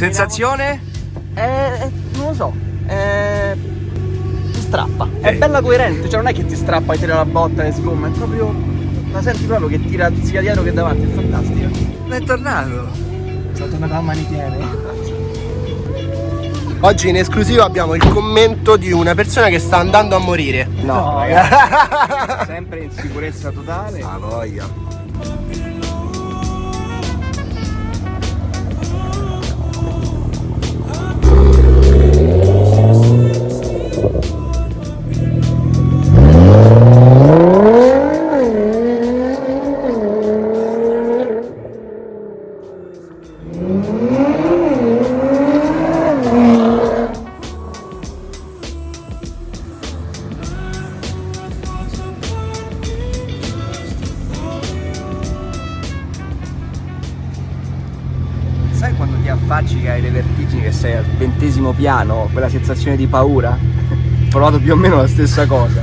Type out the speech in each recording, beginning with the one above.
Sensazione? Eh, non lo so. Eh, ti strappa. È bella coerente, cioè non è che ti strappa e tira la botta e sgomma, è proprio. La senti proprio che tira sia dietro che davanti, è fantastico. È tornato. Sono tornato a mani piene. Oggi in esclusiva abbiamo il commento di una persona che sta andando a morire. No, ragazzi, sempre in sicurezza totale. Ah, voglia. Affacci che hai le vertigini che sei al ventesimo piano, quella sensazione di paura? Ho provato più o meno la stessa cosa.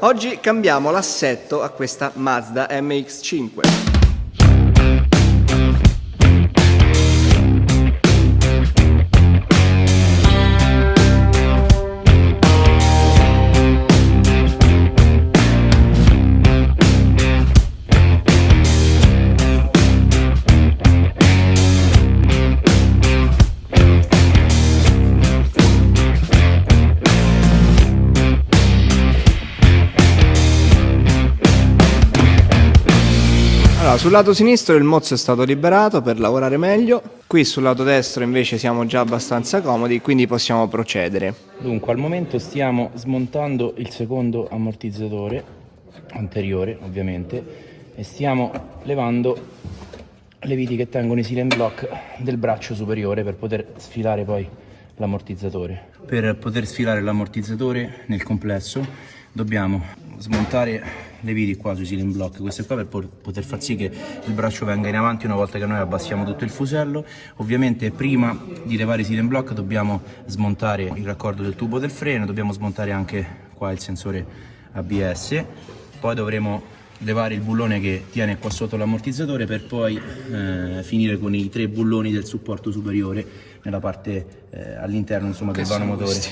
Oggi cambiamo l'assetto a questa Mazda MX-5. Allora, sul lato sinistro il mozzo è stato liberato per lavorare meglio, qui sul lato destro invece siamo già abbastanza comodi, quindi possiamo procedere. Dunque, al momento stiamo smontando il secondo ammortizzatore, anteriore ovviamente, e stiamo levando le viti che tengono i silent block del braccio superiore per poter sfilare poi l'ammortizzatore. Per poter sfilare l'ammortizzatore nel complesso dobbiamo smontare le viti qua sui ceiling block. Queste qua per poter far sì che il braccio venga in avanti una volta che noi abbassiamo tutto il fusello. Ovviamente prima di levare i ceiling block dobbiamo smontare il raccordo del tubo del freno dobbiamo smontare anche qua il sensore ABS poi dovremo levare il bullone che tiene qua sotto l'ammortizzatore per poi eh, finire con i tre bulloni del supporto superiore nella parte eh, all'interno del vano motore. questi?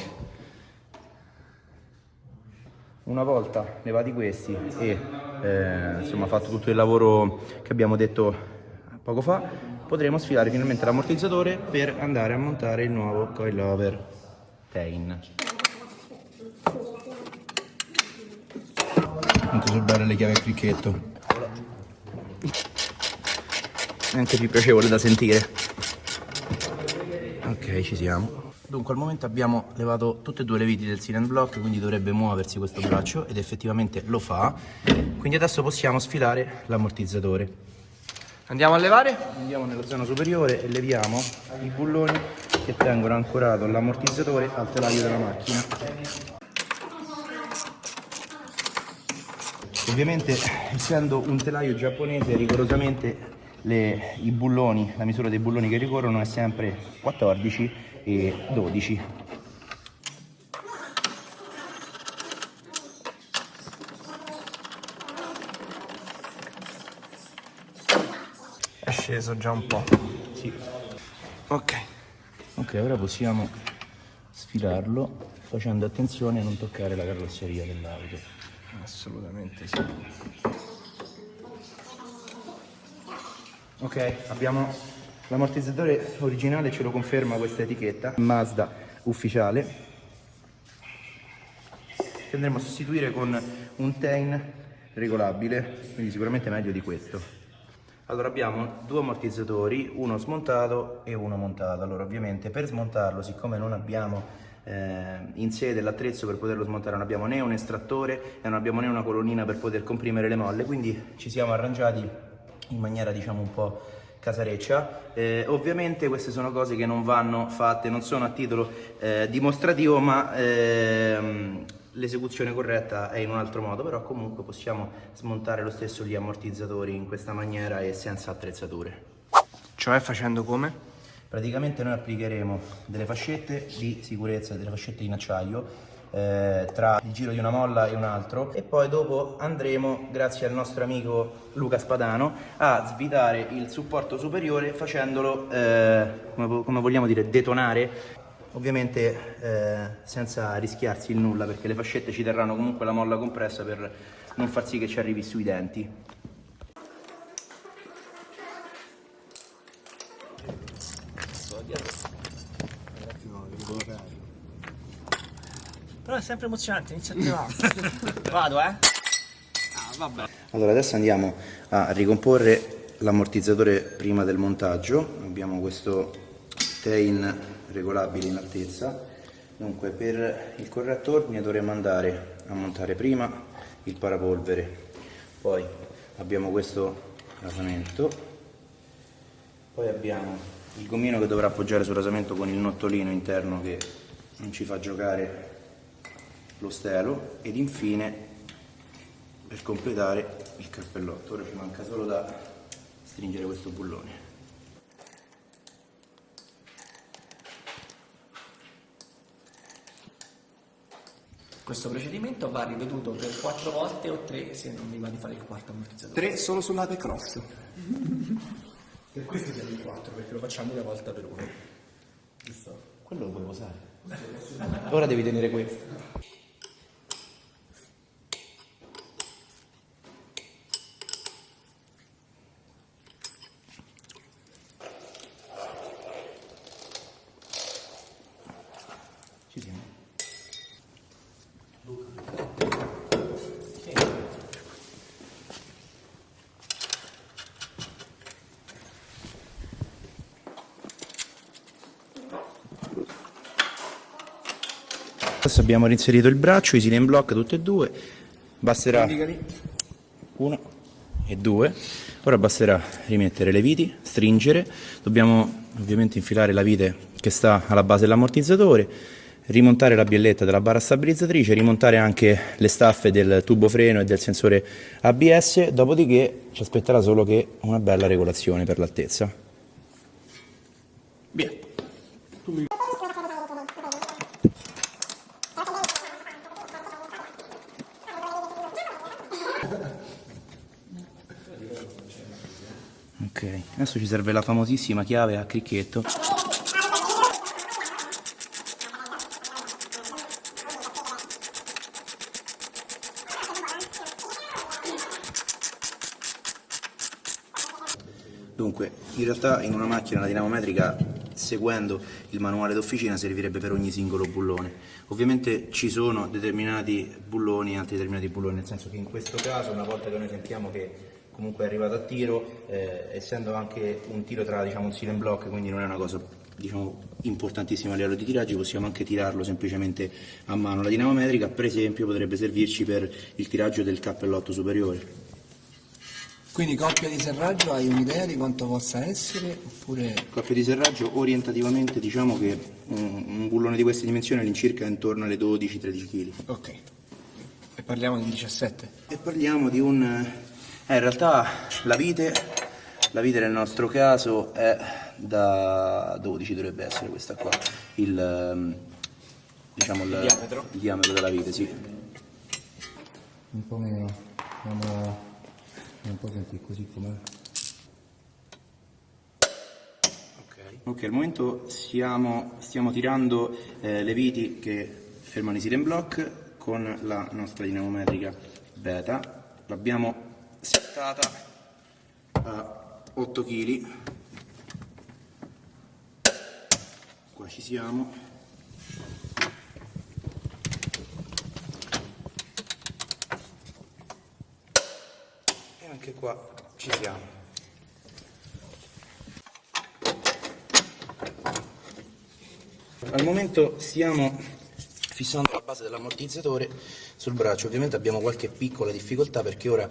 Una volta levati questi e eh, insomma fatto tutto il lavoro che abbiamo detto poco fa, potremo sfilare finalmente l'ammortizzatore per andare a montare il nuovo coilover Tain. Quanto sono belle le chiavi a cricchetto. È anche più piacevole da sentire. Ok, ci siamo. Dunque al momento abbiamo levato tutte e due le viti del silent block quindi dovrebbe muoversi questo braccio ed effettivamente lo fa. Quindi adesso possiamo sfilare l'ammortizzatore. Andiamo a levare? Andiamo nella zona superiore e leviamo i bulloni che tengono ancorato l'ammortizzatore al telaio della macchina. Ovviamente essendo un telaio giapponese rigorosamente le, i bulloni, la misura dei bulloni che ricorrono è sempre 14 e 12 è sceso già un po' sì. ok. Ok ora possiamo sfilarlo facendo attenzione a non toccare la carrozzeria dell'auto. Assolutamente sì. Ok abbiamo L'ammortizzatore originale ce lo conferma questa etichetta, Mazda ufficiale, che andremo a sostituire con un Tain regolabile, quindi sicuramente meglio di questo. Allora abbiamo due ammortizzatori, uno smontato e uno montato. Allora ovviamente per smontarlo, siccome non abbiamo eh, in sede l'attrezzo per poterlo smontare, non abbiamo né un estrattore e non abbiamo né una colonnina per poter comprimere le molle, quindi ci siamo arrangiati in maniera diciamo un po' casareccia. Eh, ovviamente queste sono cose che non vanno fatte, non sono a titolo eh, dimostrativo, ma ehm, l'esecuzione corretta è in un altro modo, però comunque possiamo smontare lo stesso gli ammortizzatori in questa maniera e senza attrezzature. Cioè facendo come? Praticamente noi applicheremo delle fascette di sicurezza, delle fascette in acciaio eh, tra il giro di una molla e un altro e poi dopo andremo, grazie al nostro amico Luca Spadano, a svitare il supporto superiore facendolo, eh, come, come vogliamo dire, detonare ovviamente eh, senza rischiarsi il nulla perché le fascette ci terranno comunque la molla compressa per non far sì che ci arrivi sui denti. Però è sempre emozionante, inizia a Vado, eh? Ah, vabbè. Allora adesso andiamo a ricomporre l'ammortizzatore prima del montaggio, abbiamo questo tain regolabile in altezza, dunque per il corretto ordine dovremo andare a montare prima il parapolvere, poi abbiamo questo rasamento, poi abbiamo il gommino che dovrà appoggiare sul rasamento con il nottolino interno che non ci fa giocare lo stelo ed infine per completare il cappellotto ora ci manca solo da stringere questo bullone Questo procedimento va ripetuto per quattro volte o tre se non mi va di fare il quarto ammortizzatore. Tre solo sull'ape cross. Per questo siamo in quattro, perché lo facciamo una volta per uno. giusto? quello lo puoi usare ora devi tenere questo Ci siamo. Adesso abbiamo reinserito il braccio, i silent block tutte e due, basterà uno e due, ora basterà rimettere le viti, stringere, dobbiamo ovviamente infilare la vite che sta alla base dell'ammortizzatore, rimontare la bielletta della barra stabilizzatrice, rimontare anche le staffe del tubo freno e del sensore ABS, dopodiché ci aspetterà solo che una bella regolazione per l'altezza. Via. Ok, adesso ci serve la famosissima chiave a cricchetto. Dunque, in realtà in una macchina la dinamometrica, seguendo il manuale d'officina, servirebbe per ogni singolo bullone. Ovviamente ci sono determinati bulloni e altri determinati bulloni, nel senso che in questo caso, una volta che noi sentiamo che comunque è arrivato a tiro, eh, essendo anche un tiro tra diciamo, un silent block, quindi non è una cosa diciamo, importantissima a livello di tiraggio, possiamo anche tirarlo semplicemente a mano. La dinamometrica, per esempio, potrebbe servirci per il tiraggio del cappellotto superiore. Quindi coppia di serraggio hai un'idea di quanto possa essere? Oppure... Coppia di serraggio orientativamente diciamo che un, un bullone di queste dimensioni all'incirca è intorno alle 12-13 kg. Ok. E parliamo di un 17? E parliamo di un... Eh, in realtà la vite, la vite nel nostro caso è da 12 dovrebbe essere questa qua, il, ehm, diciamo il, Il diametro? il diametro della vite, sì. Un po' meno, andiamo un po' senti così com'è. Ok, al momento stiamo, stiamo tirando eh, le viti che fermano i silent block con la nostra dinamometrica beta. L'abbiamo settata a 8 kg. Qua ci siamo. E anche qua ci siamo. Al momento stiamo fissando la base dell'ammortizzatore sul braccio, ovviamente abbiamo qualche piccola difficoltà perché ora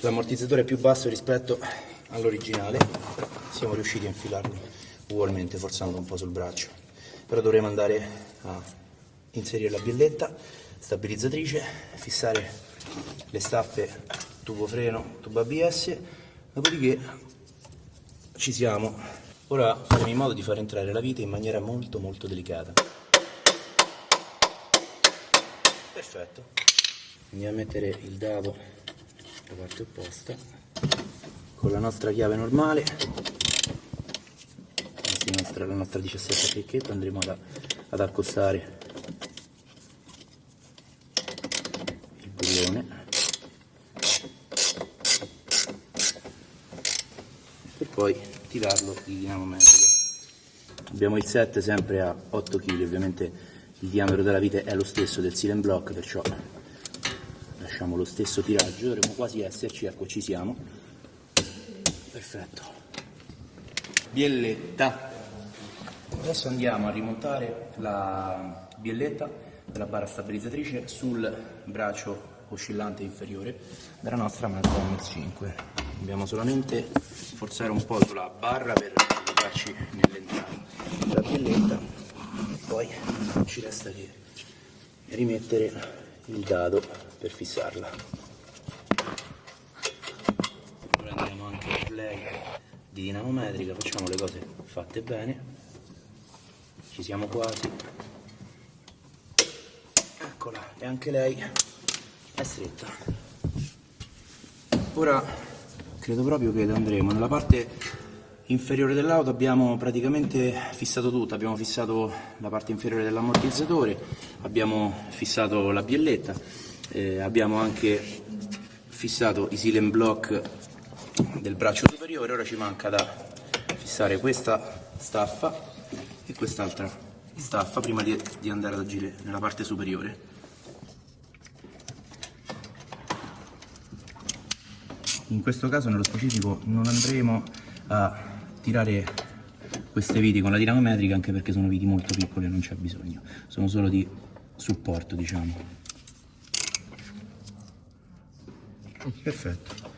l'ammortizzatore è più basso rispetto all'originale, siamo riusciti a infilarlo ugualmente forzando un po' sul braccio, però dovremo andare a inserire la bielletta stabilizzatrice, fissare le staffe tubo freno, tubo ABS, dopodiché ci siamo Ora faremo in modo di far entrare la vite in maniera molto molto delicata. Perfetto. Andiamo a mettere il dado dalla parte opposta con la nostra chiave normale. Nostra, la nostra 17 cricchetta andremo ad, ad accostare il bullone per poi tirarlo di dinamo metrica abbiamo il set sempre a 8 kg ovviamente il diametro della vite è lo stesso del silent block perciò lasciamo lo stesso tiraggio dovremmo quasi esserci ecco ci siamo. Perfetto. Bielletta. Adesso andiamo a rimontare la bielletta della barra stabilizzatrice sul braccio oscillante inferiore della nostra Mazda MX5 dobbiamo solamente forzare un po' sulla barra per aiutarci nell'entrata. La bielletta poi non ci resta che rimettere il dado per fissarla. Prendiamo anche il play di dinamometrica facciamo le cose fatte bene. Ci siamo quasi. Eccola e anche lei è stretta. Ora credo proprio che andremo. Nella parte inferiore dell'auto abbiamo praticamente fissato tutto, abbiamo fissato la parte inferiore dell'ammortizzatore, abbiamo fissato la bielletta, eh, abbiamo anche fissato i silent block del braccio superiore, ora ci manca da fissare questa staffa e quest'altra staffa prima di, di andare ad agire nella parte superiore. In questo caso nello specifico non andremo a tirare queste viti con la dinamometrica anche perché sono viti molto piccole non c'è bisogno sono solo di supporto diciamo. Perfetto.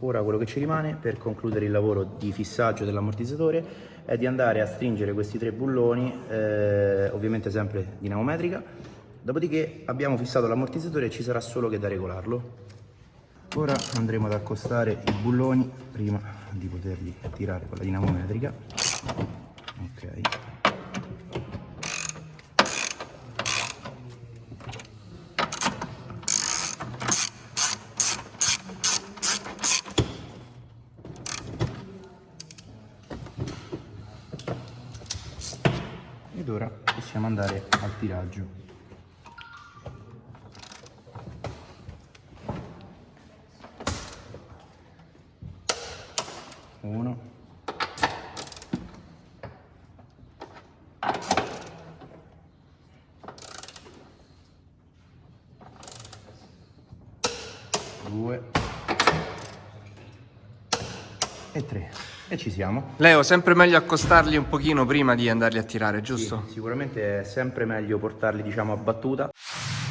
Ora quello che ci rimane per concludere il lavoro di fissaggio dell'ammortizzatore è di andare a stringere questi tre bulloni eh, ovviamente sempre dinamometrica. Dopodiché abbiamo fissato l'ammortizzatore e ci sarà solo che da regolarlo. Ora andremo ad accostare i bulloni prima di poterli tirare con la dinamometrica. Ok ed ora possiamo andare al tiraggio. Uno. Due e tre e ci siamo Leo, sempre meglio accostarli un pochino prima di andarli a tirare, giusto? Sì, sicuramente è sempre meglio portarli diciamo a battuta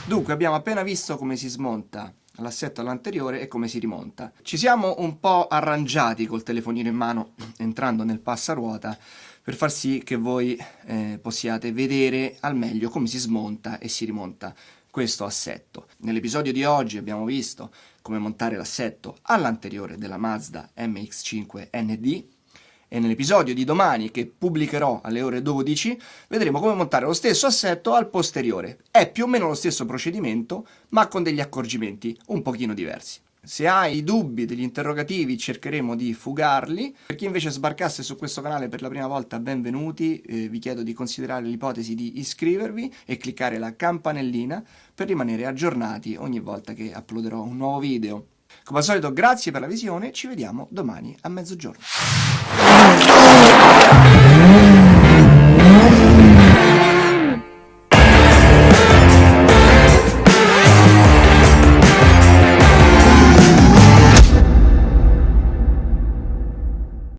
Dunque, abbiamo appena visto come si smonta l'assetto all'anteriore e come si rimonta. Ci siamo un po' arrangiati col telefonino in mano entrando nel passaruota per far sì che voi eh, possiate vedere al meglio come si smonta e si rimonta questo assetto. Nell'episodio di oggi abbiamo visto come montare l'assetto all'anteriore della Mazda MX-5 ND e nell'episodio di domani che pubblicherò alle ore 12 vedremo come montare lo stesso assetto al posteriore. È più o meno lo stesso procedimento ma con degli accorgimenti un pochino diversi. Se hai dubbi, degli interrogativi, cercheremo di fugarli. Per chi invece sbarcasse su questo canale per la prima volta, benvenuti. Eh, vi chiedo di considerare l'ipotesi di iscrivervi e cliccare la campanellina per rimanere aggiornati ogni volta che uploaderò un nuovo video. Come al solito, grazie per la visione, ci vediamo domani a mezzogiorno.